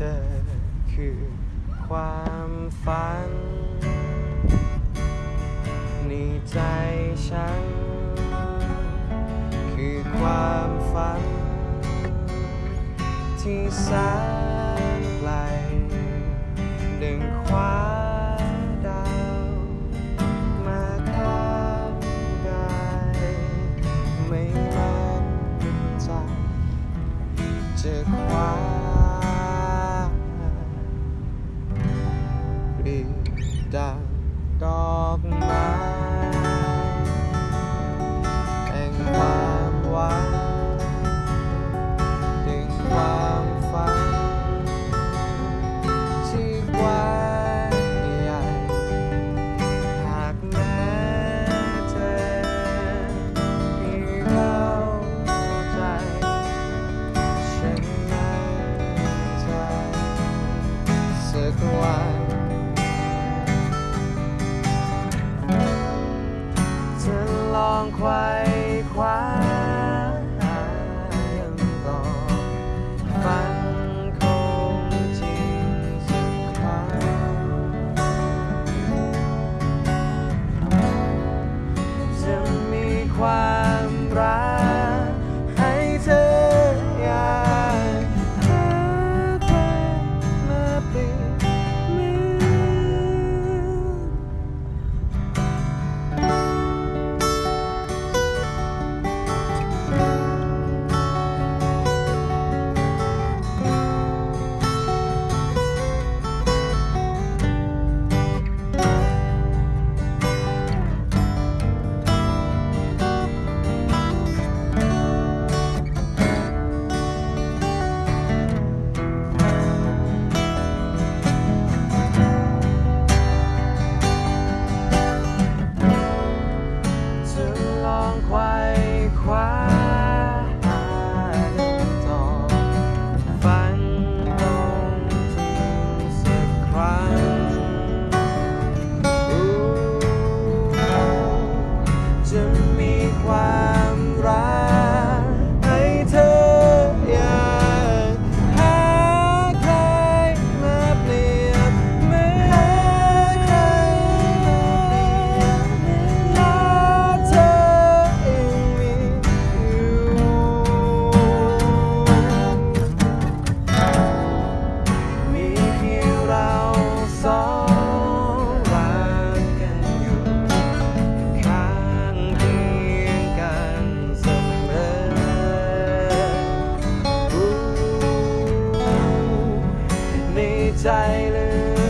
เธอคือความฝัน ในใจฉัน คือความฝัน ที่แสนไกลดึงคว้าดาวมาข้างกายไม่มั่นใจจะคว้า กดังดอกไม้แห่งความหวังดึงความฝันที่กว้างใหญ่หากแม้เธอมีเข้าใจฉันมั่นใจสักวัน จะลองไขว่คว้า ในใจลึ